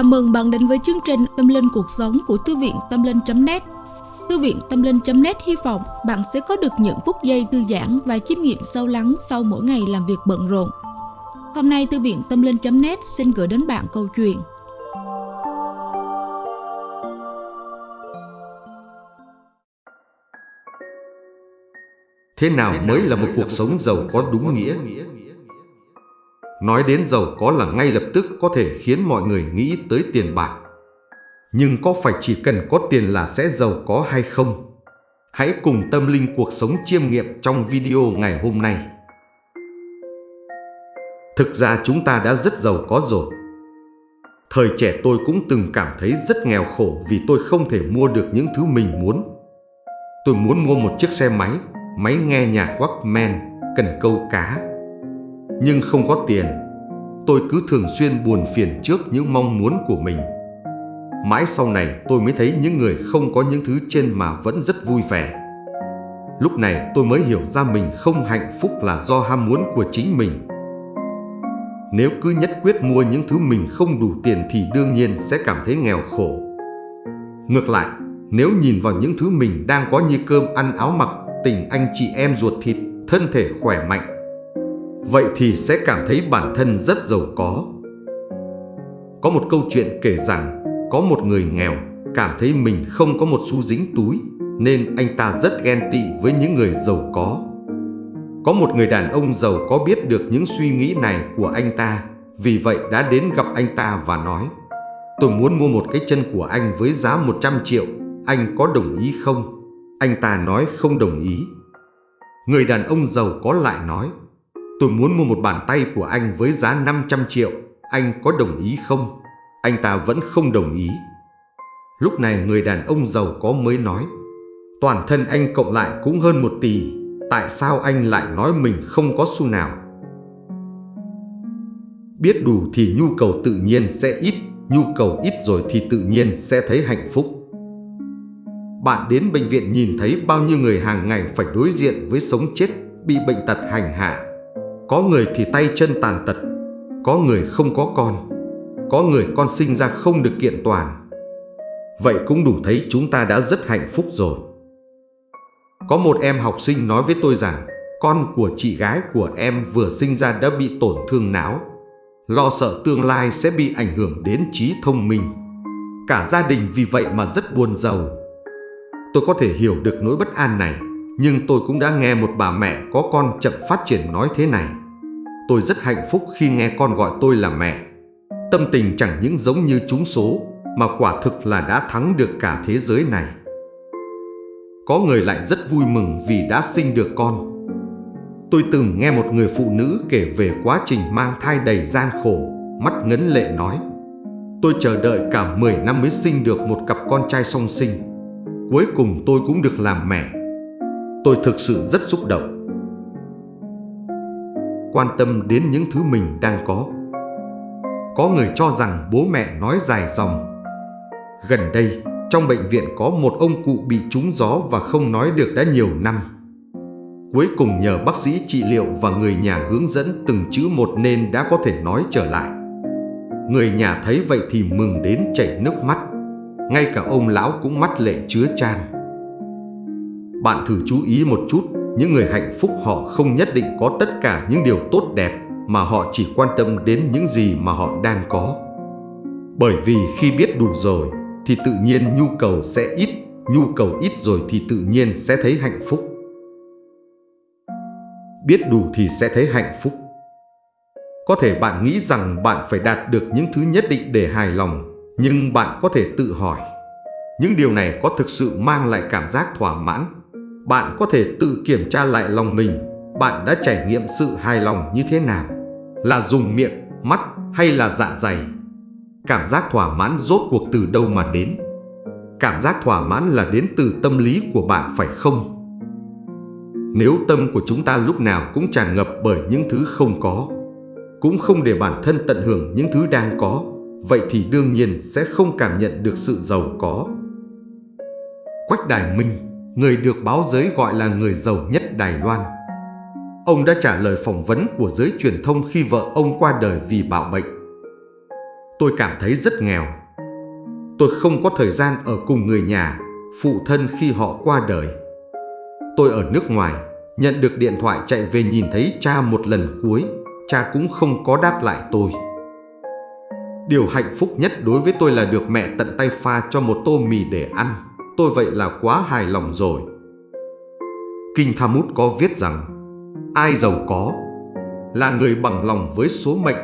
Chào mừng bạn đến với chương trình Tâm Linh Cuộc Sống của Thư viện Tâm Linh.net Thư viện Tâm Linh.net hy vọng bạn sẽ có được những phút giây thư giãn và chiêm nghiệm sâu lắng sau mỗi ngày làm việc bận rộn. Hôm nay, Thư viện Tâm Linh.net xin gửi đến bạn câu chuyện Thế nào mới là một cuộc sống giàu có đúng nghĩa? Nói đến giàu có là ngay lập tức có thể khiến mọi người nghĩ tới tiền bạc. Nhưng có phải chỉ cần có tiền là sẽ giàu có hay không? Hãy cùng tâm linh cuộc sống chiêm nghiệm trong video ngày hôm nay. Thực ra chúng ta đã rất giàu có rồi. Thời trẻ tôi cũng từng cảm thấy rất nghèo khổ vì tôi không thể mua được những thứ mình muốn. Tôi muốn mua một chiếc xe máy, máy nghe nhạc Walkman, cần câu cá. Nhưng không có tiền, tôi cứ thường xuyên buồn phiền trước những mong muốn của mình. Mãi sau này tôi mới thấy những người không có những thứ trên mà vẫn rất vui vẻ. Lúc này tôi mới hiểu ra mình không hạnh phúc là do ham muốn của chính mình. Nếu cứ nhất quyết mua những thứ mình không đủ tiền thì đương nhiên sẽ cảm thấy nghèo khổ. Ngược lại, nếu nhìn vào những thứ mình đang có như cơm ăn áo mặc, tình anh chị em ruột thịt, thân thể khỏe mạnh, vậy thì sẽ cảm thấy bản thân rất giàu có. Có một câu chuyện kể rằng có một người nghèo cảm thấy mình không có một xu dính túi nên anh ta rất ghen tị với những người giàu có. Có một người đàn ông giàu có biết được những suy nghĩ này của anh ta vì vậy đã đến gặp anh ta và nói Tôi muốn mua một cái chân của anh với giá 100 triệu, anh có đồng ý không? Anh ta nói không đồng ý. Người đàn ông giàu có lại nói Tôi muốn mua một bàn tay của anh với giá 500 triệu, anh có đồng ý không? Anh ta vẫn không đồng ý. Lúc này người đàn ông giàu có mới nói Toàn thân anh cộng lại cũng hơn một tỷ, tại sao anh lại nói mình không có xu nào? Biết đủ thì nhu cầu tự nhiên sẽ ít, nhu cầu ít rồi thì tự nhiên sẽ thấy hạnh phúc. Bạn đến bệnh viện nhìn thấy bao nhiêu người hàng ngày phải đối diện với sống chết, bị bệnh tật hành hạ. Có người thì tay chân tàn tật, có người không có con, có người con sinh ra không được kiện toàn. Vậy cũng đủ thấy chúng ta đã rất hạnh phúc rồi. Có một em học sinh nói với tôi rằng con của chị gái của em vừa sinh ra đã bị tổn thương não, lo sợ tương lai sẽ bị ảnh hưởng đến trí thông minh. Cả gia đình vì vậy mà rất buồn giàu. Tôi có thể hiểu được nỗi bất an này, nhưng tôi cũng đã nghe một bà mẹ có con chậm phát triển nói thế này. Tôi rất hạnh phúc khi nghe con gọi tôi là mẹ. Tâm tình chẳng những giống như trúng số, mà quả thực là đã thắng được cả thế giới này. Có người lại rất vui mừng vì đã sinh được con. Tôi từng nghe một người phụ nữ kể về quá trình mang thai đầy gian khổ, mắt ngấn lệ nói. Tôi chờ đợi cả 10 năm mới sinh được một cặp con trai song sinh. Cuối cùng tôi cũng được làm mẹ. Tôi thực sự rất xúc động quan tâm đến những thứ mình đang có. Có người cho rằng bố mẹ nói dài dòng. Gần đây, trong bệnh viện có một ông cụ bị trúng gió và không nói được đã nhiều năm. Cuối cùng nhờ bác sĩ trị liệu và người nhà hướng dẫn từng chữ một nên đã có thể nói trở lại. Người nhà thấy vậy thì mừng đến chảy nước mắt. Ngay cả ông lão cũng mắt lệ chứa chan. Bạn thử chú ý một chút những người hạnh phúc họ không nhất định có tất cả những điều tốt đẹp mà họ chỉ quan tâm đến những gì mà họ đang có. Bởi vì khi biết đủ rồi thì tự nhiên nhu cầu sẽ ít, nhu cầu ít rồi thì tự nhiên sẽ thấy hạnh phúc. Biết đủ thì sẽ thấy hạnh phúc. Có thể bạn nghĩ rằng bạn phải đạt được những thứ nhất định để hài lòng, nhưng bạn có thể tự hỏi, những điều này có thực sự mang lại cảm giác thỏa mãn bạn có thể tự kiểm tra lại lòng mình, bạn đã trải nghiệm sự hài lòng như thế nào? Là dùng miệng, mắt hay là dạ dày? Cảm giác thỏa mãn rốt cuộc từ đâu mà đến? Cảm giác thỏa mãn là đến từ tâm lý của bạn phải không? Nếu tâm của chúng ta lúc nào cũng tràn ngập bởi những thứ không có, cũng không để bản thân tận hưởng những thứ đang có, vậy thì đương nhiên sẽ không cảm nhận được sự giàu có. Quách Đài Minh người được báo giới gọi là người giàu nhất Đài Loan. Ông đã trả lời phỏng vấn của giới truyền thông khi vợ ông qua đời vì bạo bệnh. tôi cảm thấy rất nghèo. Tôi không có thời gian ở cùng người nhà, phụ thân khi họ qua đời. Tôi ở nước ngoài, nhận được điện thoại chạy về nhìn thấy cha một lần cuối, cha cũng không có đáp lại tôi. Điều hạnh phúc nhất đối với tôi là được mẹ tận tay pha cho một tô mì để ăn. Tôi vậy là quá hài lòng rồi. Kinh Thamut có viết rằng Ai giàu có là người bằng lòng với số mệnh.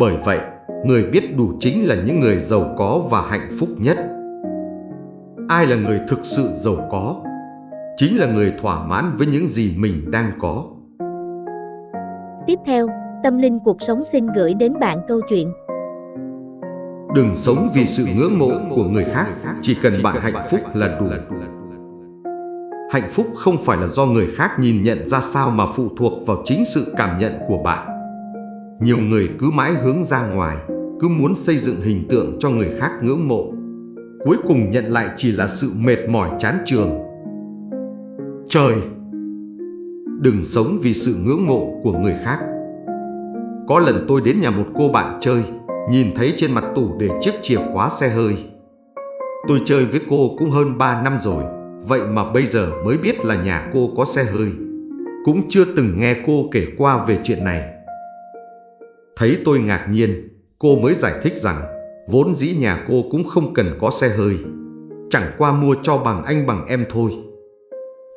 Bởi vậy, người biết đủ chính là những người giàu có và hạnh phúc nhất. Ai là người thực sự giàu có? Chính là người thỏa mãn với những gì mình đang có. Tiếp theo, Tâm Linh Cuộc Sống xin gửi đến bạn câu chuyện Đừng sống vì sự ngưỡng mộ của người khác, chỉ cần bạn hạnh phúc là đủ. Hạnh phúc không phải là do người khác nhìn nhận ra sao mà phụ thuộc vào chính sự cảm nhận của bạn. Nhiều người cứ mãi hướng ra ngoài, cứ muốn xây dựng hình tượng cho người khác ngưỡng mộ. Cuối cùng nhận lại chỉ là sự mệt mỏi chán trường. Trời! Đừng sống vì sự ngưỡng mộ của người khác. Có lần tôi đến nhà một cô bạn chơi, nhìn thấy trên mặt tủ để chiếc chìa khóa xe hơi. Tôi chơi với cô cũng hơn 3 năm rồi, vậy mà bây giờ mới biết là nhà cô có xe hơi. Cũng chưa từng nghe cô kể qua về chuyện này. Thấy tôi ngạc nhiên, cô mới giải thích rằng vốn dĩ nhà cô cũng không cần có xe hơi. Chẳng qua mua cho bằng anh bằng em thôi.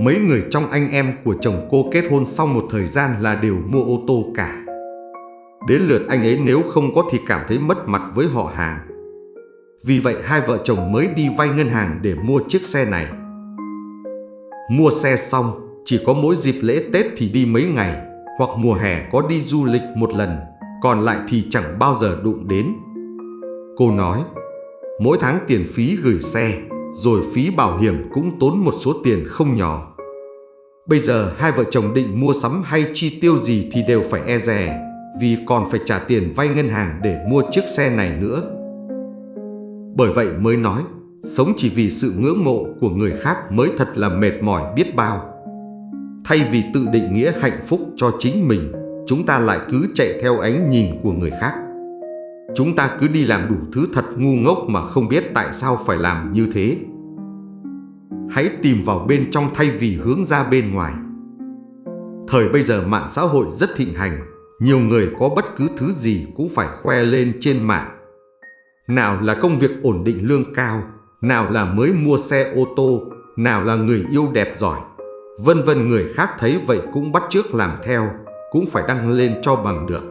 Mấy người trong anh em của chồng cô kết hôn sau một thời gian là đều mua ô tô cả. Đến lượt anh ấy nếu không có thì cảm thấy mất mặt với họ hàng. Vì vậy hai vợ chồng mới đi vay ngân hàng để mua chiếc xe này. Mua xe xong, chỉ có mỗi dịp lễ Tết thì đi mấy ngày, hoặc mùa hè có đi du lịch một lần, còn lại thì chẳng bao giờ đụng đến. Cô nói, mỗi tháng tiền phí gửi xe, rồi phí bảo hiểm cũng tốn một số tiền không nhỏ. Bây giờ hai vợ chồng định mua sắm hay chi tiêu gì thì đều phải e rè vì còn phải trả tiền vay ngân hàng để mua chiếc xe này nữa. Bởi vậy mới nói, sống chỉ vì sự ngưỡng mộ của người khác mới thật là mệt mỏi biết bao. Thay vì tự định nghĩa hạnh phúc cho chính mình, chúng ta lại cứ chạy theo ánh nhìn của người khác. Chúng ta cứ đi làm đủ thứ thật ngu ngốc mà không biết tại sao phải làm như thế. Hãy tìm vào bên trong thay vì hướng ra bên ngoài. Thời bây giờ mạng xã hội rất thịnh hành, nhiều người có bất cứ thứ gì cũng phải khoe lên trên mạng. Nào là công việc ổn định lương cao, nào là mới mua xe ô tô, nào là người yêu đẹp giỏi. Vân vân người khác thấy vậy cũng bắt chước làm theo, cũng phải đăng lên cho bằng được.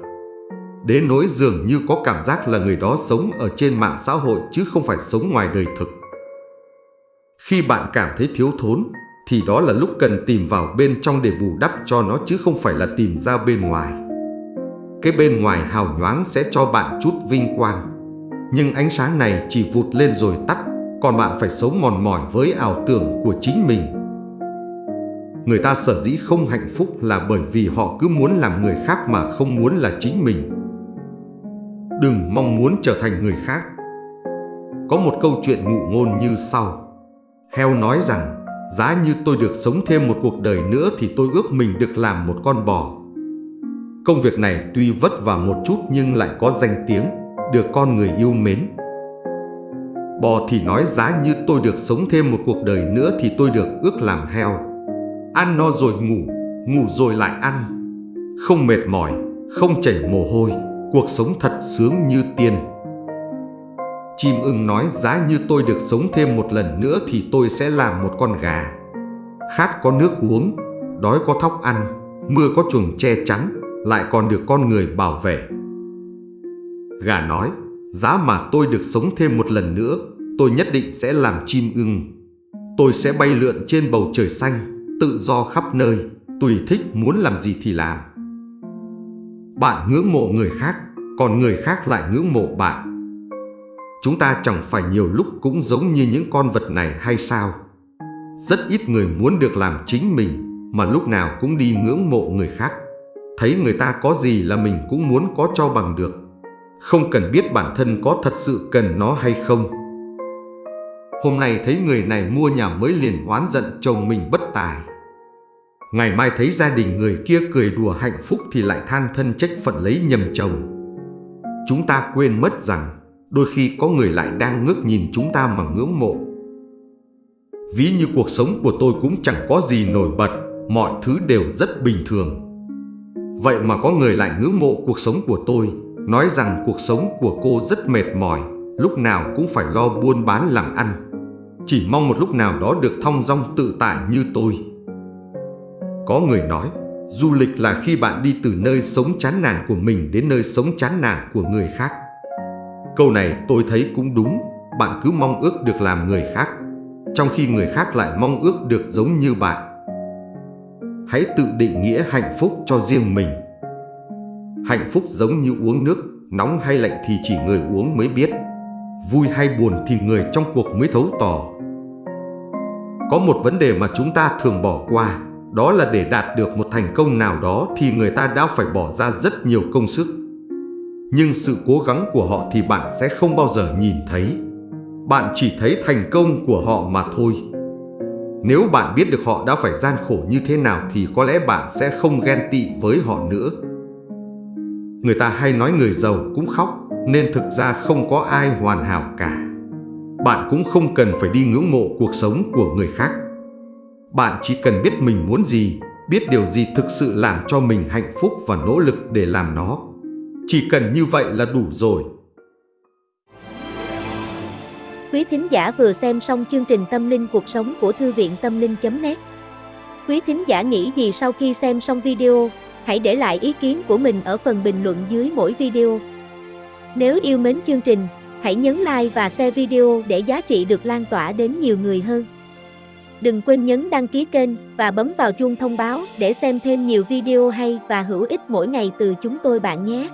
Đến nỗi dường như có cảm giác là người đó sống ở trên mạng xã hội chứ không phải sống ngoài đời thực. Khi bạn cảm thấy thiếu thốn, thì đó là lúc cần tìm vào bên trong để bù đắp cho nó chứ không phải là tìm ra bên ngoài. Cái bên ngoài hào nhoáng sẽ cho bạn chút vinh quang. Nhưng ánh sáng này chỉ vụt lên rồi tắt, còn bạn phải sống mòn mỏi với ảo tưởng của chính mình. Người ta sở dĩ không hạnh phúc là bởi vì họ cứ muốn làm người khác mà không muốn là chính mình. Đừng mong muốn trở thành người khác. Có một câu chuyện ngụ ngôn như sau. Heo nói rằng, giá như tôi được sống thêm một cuộc đời nữa thì tôi ước mình được làm một con bò. Công việc này tuy vất vả một chút nhưng lại có danh tiếng, được con người yêu mến. Bò thì nói giá như tôi được sống thêm một cuộc đời nữa thì tôi được ước làm heo. Ăn no rồi ngủ, ngủ rồi lại ăn. Không mệt mỏi, không chảy mồ hôi, cuộc sống thật sướng như tiên. Chim ưng nói giá như tôi được sống thêm một lần nữa thì tôi sẽ làm một con gà. Khát có nước uống, đói có thóc ăn, mưa có chuồng che chắn, lại còn được con người bảo vệ. Gà nói, giá mà tôi được sống thêm một lần nữa, tôi nhất định sẽ làm chim ưng. Tôi sẽ bay lượn trên bầu trời xanh, tự do khắp nơi, tùy thích muốn làm gì thì làm. Bạn ngưỡng mộ người khác, còn người khác lại ngưỡng mộ bạn. Chúng ta chẳng phải nhiều lúc cũng giống như những con vật này hay sao? Rất ít người muốn được làm chính mình, mà lúc nào cũng đi ngưỡng mộ người khác. Thấy người ta có gì là mình cũng muốn có cho bằng được. Không cần biết bản thân có thật sự cần nó hay không. Hôm nay thấy người này mua nhà mới liền oán giận chồng mình bất tài. Ngày mai thấy gia đình người kia cười đùa hạnh phúc thì lại than thân trách phận lấy nhầm chồng. chúng ta quên mất rằng đôi khi có người lại đang ngước nhìn chúng ta mà ngưỡng mộ. Ví như cuộc sống của tôi cũng chẳng có gì nổi bật, mọi thứ đều rất bình thường. Vậy mà có người lại ngưỡng mộ cuộc sống của tôi, nói rằng cuộc sống của cô rất mệt mỏi, lúc nào cũng phải lo buôn bán làm ăn. Chỉ mong một lúc nào đó được thong dong tự tại như tôi. Có người nói, du lịch là khi bạn đi từ nơi sống chán nản của mình đến nơi sống chán nản của người khác. Câu này tôi thấy cũng đúng, bạn cứ mong ước được làm người khác, trong khi người khác lại mong ước được giống như bạn. Hãy tự định nghĩa hạnh phúc cho riêng mình. Hạnh phúc giống như uống nước, nóng hay lạnh thì chỉ người uống mới biết. Vui hay buồn thì người trong cuộc mới thấu tỏ. Có một vấn đề mà chúng ta thường bỏ qua, đó là để đạt được một thành công nào đó thì người ta đã phải bỏ ra rất nhiều công sức. Nhưng sự cố gắng của họ thì bạn sẽ không bao giờ nhìn thấy. Bạn chỉ thấy thành công của họ mà thôi. Nếu bạn biết được họ đã phải gian khổ như thế nào thì có lẽ bạn sẽ không ghen tị với họ nữa. Người ta hay nói người giàu cũng khóc nên thực ra không có ai hoàn hảo cả. Bạn cũng không cần phải đi ngưỡng mộ cuộc sống của người khác. Bạn chỉ cần biết mình muốn gì, biết điều gì thực sự làm cho mình hạnh phúc và nỗ lực để làm nó. Chỉ cần như vậy là đủ rồi. Quý thính giả vừa xem xong chương trình Tâm linh cuộc sống của Thư viện Tâm linh.net Quý thính giả nghĩ gì sau khi xem xong video, hãy để lại ý kiến của mình ở phần bình luận dưới mỗi video. Nếu yêu mến chương trình, hãy nhấn like và share video để giá trị được lan tỏa đến nhiều người hơn. Đừng quên nhấn đăng ký kênh và bấm vào chuông thông báo để xem thêm nhiều video hay và hữu ích mỗi ngày từ chúng tôi bạn nhé.